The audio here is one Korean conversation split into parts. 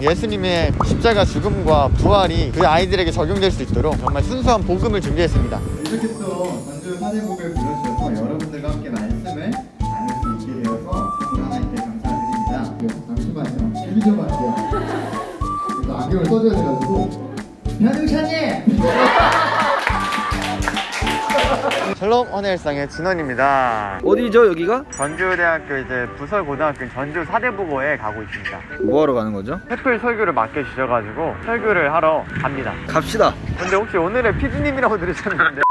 예수님의 십자가 죽음과 부활이 그 아이들에게 적용될 수 있도록 정말 순수한 복음을 준비했습니다. 이렇게 또 전주 사대국을 불러주셔서 여러분들과 함께 말씀을 나눌 수 있게 되어서 하나님께 감사드립니다. 네, 잠시만요. 준비 좀 할게요. 안경을 써줘야 돼가지고 변우샤님! 샬롬 헌혜일상의 진원입니다. 어디죠 여기가? 전주대학교 이제 부설고등학교 전주 사대부고에 가고 있습니다. 뭐하러 가는 거죠? 햇불 설교를 맡겨주셔가지고 설교를 하러 갑니다. 갑시다 근데 혹시 오늘의 피디님이라고 들으셨는데?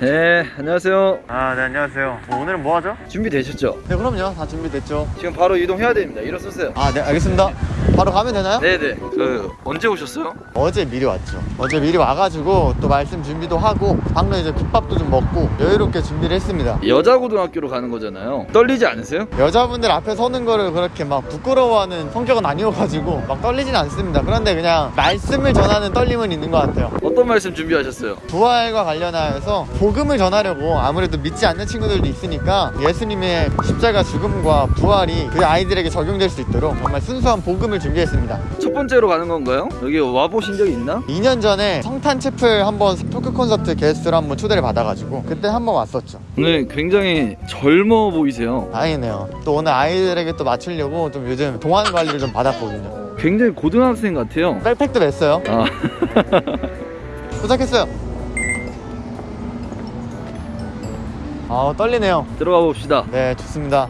네 안녕하세요 아, 네, 안녕하세요. 뭐 오늘은 뭐 하죠? 준비되셨죠? 네, 그럼요. 다 준비됐죠. 지금 바로 이동해야 됩니다 일어서세요 아, 네, 알겠습니다. 바로 가면 되나요? 네네 그 언제 오셨어요? 어제 미리 왔죠. 어제 미리 와가지고 또 말씀 준비도 하고 방금 이제 국밥도 좀 먹고 여유롭게 준비를 했습니다. 여자 고등학교로 가는 거잖아요 떨리지 않으세요? 여자분들 앞에 서는 거를 그렇게 막 부끄러워하는 성격은 아니어가지고 막 떨리진 않습니다. 그런데 그냥 말씀을 전하는 떨림은 있는 것 같아요. 어떤 말씀 준비하셨어요? 부활과 관련하여서 복음을 전하려고 아무래도 믿지 않는 친구들도 있으니까 예수님의 십자가 죽음과 부활이 그 아이들에게 적용될 수 있도록 정말 순수한 복음을 준비했습니다. 첫 번째로 가는 건가요? 여기 와보신 적 있나? 2년 전에 성탄 채플 한번 토크 콘서트 게스트로 한번 초대를 받아가지고 그때 한번 왔었죠. 오늘 굉장히 젊어 보이세요 다행이네요. 또 오늘 아이들에게 또 맞추려고 좀 요즘 동안 관리를 좀 받았거든요. 굉장히 고등학생 같아요 백팩도 맸어요. 아 도착했어요. 아 떨리네요. 들어가 봅시다 네 좋습니다.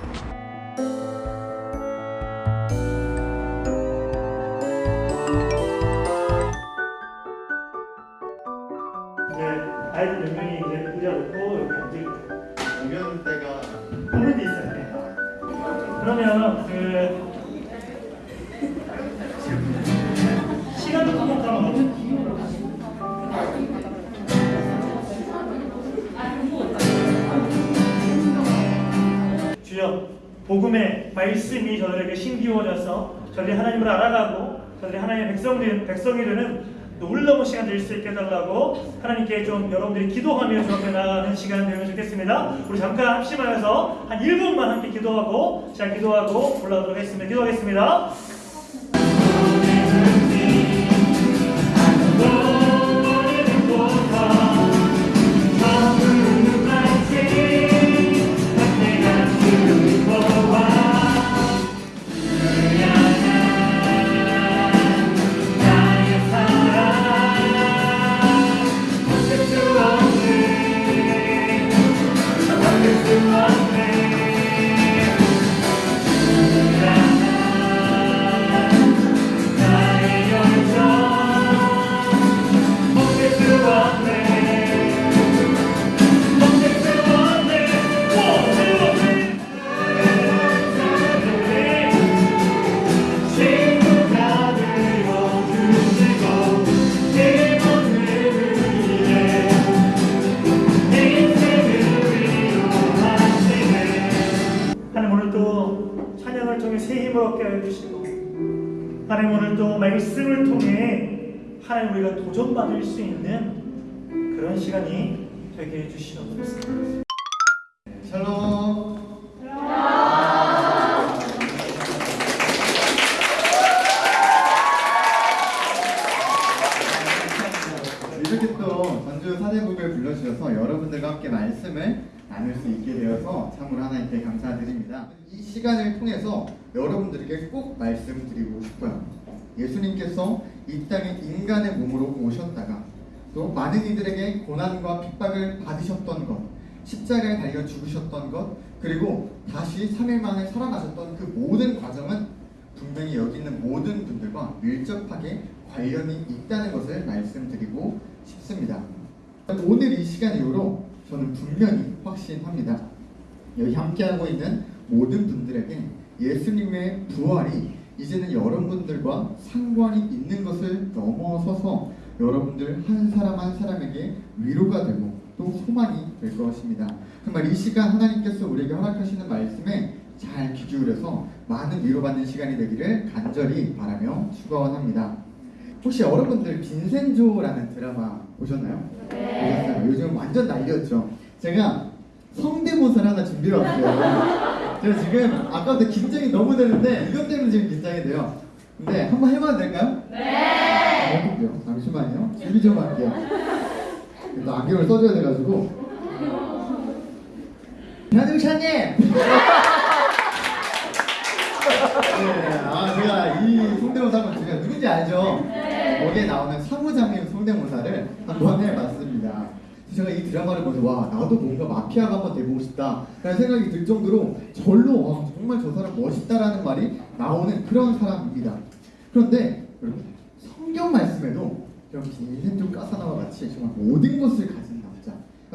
그러면 그 시간도 까먹까먹 주여 복음의 말씀이 저들에게 신기워져서 저들이 하나님을 알아가고 저들이 하나님의 백성이 되는 놀라운 시간 될 수 있게 해달라고 하나님께 좀 여러분들이 기도하며 좀 앞에 나가는 시간 되면 좋겠습니다. 우리 잠깐 합심하여서 한 1분만 함께 기도하고 자 기도하고 올라가도록 하겠습니다. 기도하겠습니다. 말씀을 통해 하나님 우리가 도전받을 수 있는 그런 시간이 되게 해주시옵소서. 샬롬! 이렇게 또 전주 사대국을 불러주셔서 여러분들과 함께 말씀을 나눌 수 있게 되어서 참으로 하나님께 감사드립니다. 이 시간을 통해서 여러분들에게 꼭 말씀드리고 싶어요. 예수님께서 이 땅에 인간의 몸으로 오셨다가 또 많은 이들에게 고난과 핍박을 받으셨던 것, 십자가에 달려 죽으셨던 것, 그리고 다시 3일 만에 살아나셨던 그 모든 과정은 분명히 여기 있는 모든 분들과 밀접하게 관련이 있다는 것을 말씀드리고 싶습니다. 오늘 이 시간 이후로 저는 분명히 확신합니다. 여기 함께하고 있는 모든 분들에게 예수님의 부활이 이제는 여러분들과 상관이 있는 것을 넘어서서 여러분들 한 사람 한 사람에게 위로가 되고 또 소망이 될 것입니다. 정말 이 시간 하나님께서 우리에게 허락하시는 말씀에 잘 귀 기울여서 많은 위로받는 시간이 되기를 간절히 바라며 축원합니다. 혹시 여러분들 빈센조라는 드라마 보셨나요? 보셨어요? 요즘 완전 난리였죠. 제가 성대모사를 하나 준비해 왔어요. 제가 지금 아까부터 긴장이 너무 되는데 이것 때문에 지금 긴장이 돼요. 근데 한번 해봐도 될까요? 네. 해볼게요. 잠시만요. 준비 좀 할게요. 또 안경을 써줘야 돼가지고. 변우샤님. 네, 아 제가 이 성대모사를 제가 누군지 알죠? 거기에 나오는 사무장님 성대모사를 한번 해봤습니다. 제가 이 드라마를 보면서 와 나도 뭔가 마피아가 한번 돼보고 싶다 라는 생각이 들 정도로 절로 와 정말 저 사람 멋있다라는 말이 나오는 그런 사람입니다. 그런데 여러분 성경 말씀에도 이렇게 인생 좀 까사나와 같이 정말 모든 것을 가진 남자.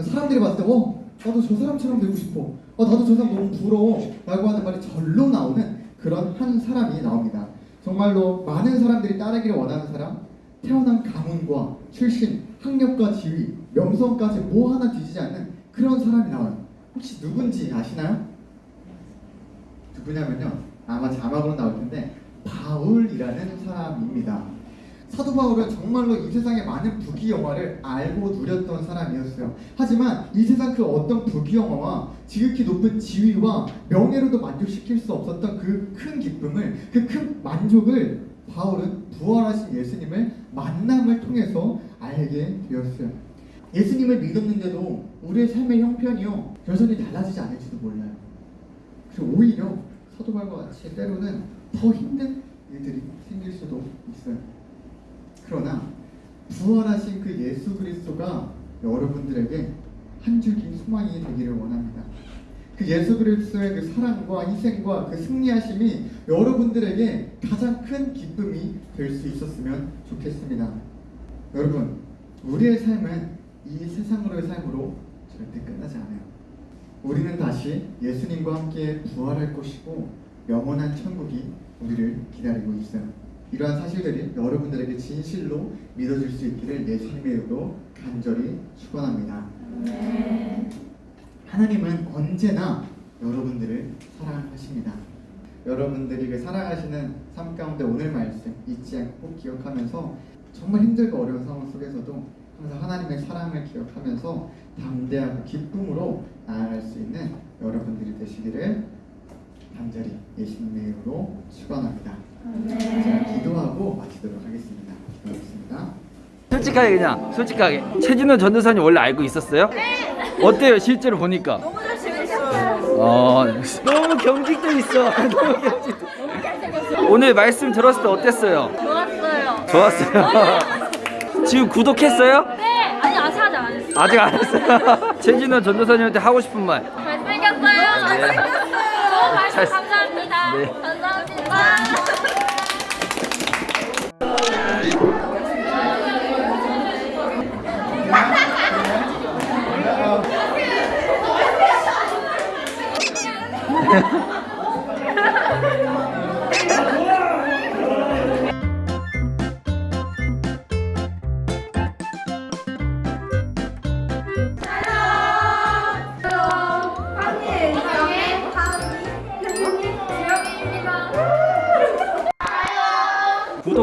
사람들이 봤을 때 어, 나도 저 사람처럼 되고 싶어. 어, 나도 저 사람 너무 부러워. 라고 하는 말이 절로 나오는 그런 한 사람이 나옵니다. 정말로 많은 사람들이 따르기를 원하는 사람 태어난 가문과 출신, 학력과 지위, 명성까지 뭐 하나 뒤지지 않는 그런 사람이 나와요 혹시 누군지 아시나요? 누구냐면요 아마 자막으로 나올 텐데 바울이라는 사람입니다. 사도 바울은 정말로 이 세상의 많은 부귀영화를 알고 누렸던 사람이었어요. 하지만 이 세상 그 어떤 부귀영화와 지극히 높은 지위와 명예로도 만족시킬 수 없었던 그 큰 기쁨을 그 큰 만족을 바울은 부활하신 예수님을 만남을 통해서 알게 되었어요. 예수님을 믿었는데도 우리의 삶의 형편이요 여전히 달라지지 않을지도 몰라요. 그리고 오히려 사도 바울과 같이 때로는 더 힘든 일들이 생길 수도 있어요. 그러나 부활하신 그 예수 그리스도가 여러분들에게 한 줄기 소망이 되기를 원합니다. 그 예수 그리스도의 그 사랑과 희생과 그 승리하심이 여러분들에게 가장 큰 기쁨이 될 수 있었으면 좋겠습니다. 여러분, 우리의 삶은 이 세상으로의 삶으로 절대 끝나지 않아요. 우리는 다시 예수님과 함께 부활할 것이고 영원한 천국이 우리를 기다리고 있어요. 이러한 사실들이 여러분들에게 진실로 믿어질 수 있기를 예수님의 이름으로 간절히 축원합니다. 하나님은 언제나 여러분들을 사랑하십니다. 여러분들이 그 사랑하시는 삶 가운데 오늘 말씀 잊지 않고 꼭 기억하면서 정말 힘들고 어려운 상황 속에서도 항상 하나님의 사랑을 기억하면서 담대하고 기쁨으로 나아갈 수 있는 여러분들이 되시기를 간절히 예수님의 이름으로 축원합니다. 제가 기도하고 마치도록 하겠습니다. 기도하겠습니다. 솔직하게 그냥 솔직하게 최진호 전도사님 원래 알고 있었어요? 네. 어때요 실제로 보니까? 너무 잘생겼어요. 어 너무 경직돼 있어. 너무 경직돼. 오늘 말씀 들었을 때 어땠어요? 좋았어요. 좋았어요. 지금 구독했어요? 네. 아니 아직 아직 안 했어요. 아직 안 했어요. 최진호 전도사님한테 하고 싶은 말. 잘생겼어요. 네. 잘생겼어요. 너무 말씀 잘- 감사합니다. 네. 감사합니다.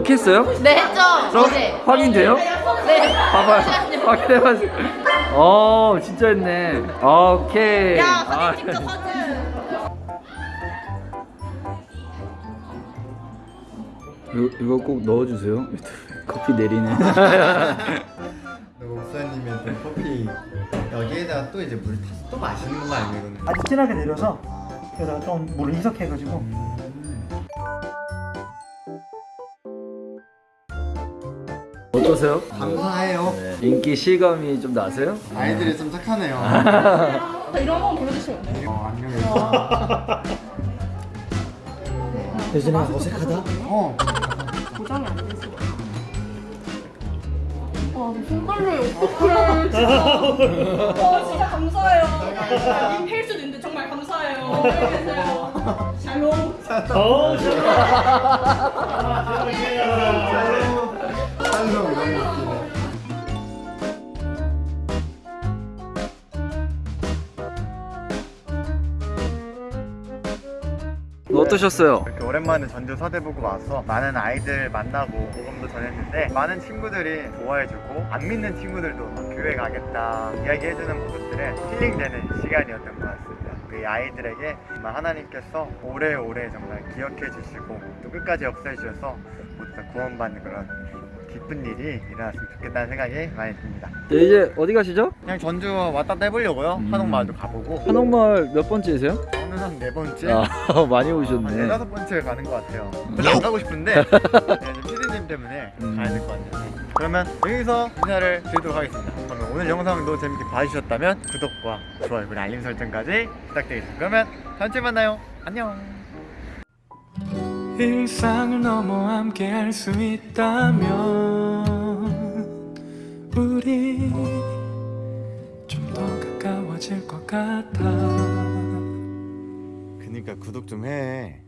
구독했어요? 네 했죠. 그럼 어제. 확인돼요? 네. 봐봐요. 확인해봐세요. 어 진짜 했네. 오케이. 야 아, 사진 찍자 사진. 이거, 이거 꼭 넣어주세요. 커피 내리네. 목사님의 또 커피 여기에다가 또 이제 물 타서 또 마시는 건 아니에요 아주 진하게 내려서 여기다가 좀 물을 희석해가지고 어떠세요? 감사해요 인기 실감이 좀 나세요? 아이들이 좀 착하네요 이런 거 보여주시면 안 돼요? 어 안녕히 예진아 어색하다? 어 고정이 안 돼서. 와, 손 떨려요. 어떡해. 진짜. 와, 진짜 감사해요. 수도 있는데 정말 감사해요. 안녕히 계세요. 샬롬. 어떠셨어요? 이렇게 오랜만에 전주 서대보고 와서 많은 아이들 만나고 모금도 전했는데 많은 친구들이 좋아해주고 안 믿는 친구들도 막 교회 가겠다 이야기해주는 모습들에 힐링되는 시간이었던 것 같습니다. 그그 아이들에게 정말 하나님께서 오래오래 정말 기억해 주시고 또 끝까지 역사해 주셔서 모두 다 구원받는 그런 기쁜 일이 일어났으면 좋겠다는 생각이 많이 듭니다. 네, 이제 어디 가시죠? 그냥 전주 왔다 갔다 해보려고요. 음. 한옥마을도 가보고. 한옥마을 몇 번째세요? 저는 한네 번째, 아 많이 한 오셨네. 네다섯 번째 가는 것 같아요. 별로 안 가고 싶은데 네, 좀 피디님 때문에 음. 가야 될 것 같네요. 그러면 여기서 인사를 드리도록 하겠습니다. 그러면 오늘 영상도 재밌게 봐주셨다면 구독과 좋아요 그리고 알림 설정까지 부탁드리겠습니다. 그러면 다음 주에 만나요. 안녕. 일상을 넘어 함께 할 수 있다면 우리 좀 더 가까워질 것 같아 그니까 구독 좀 해.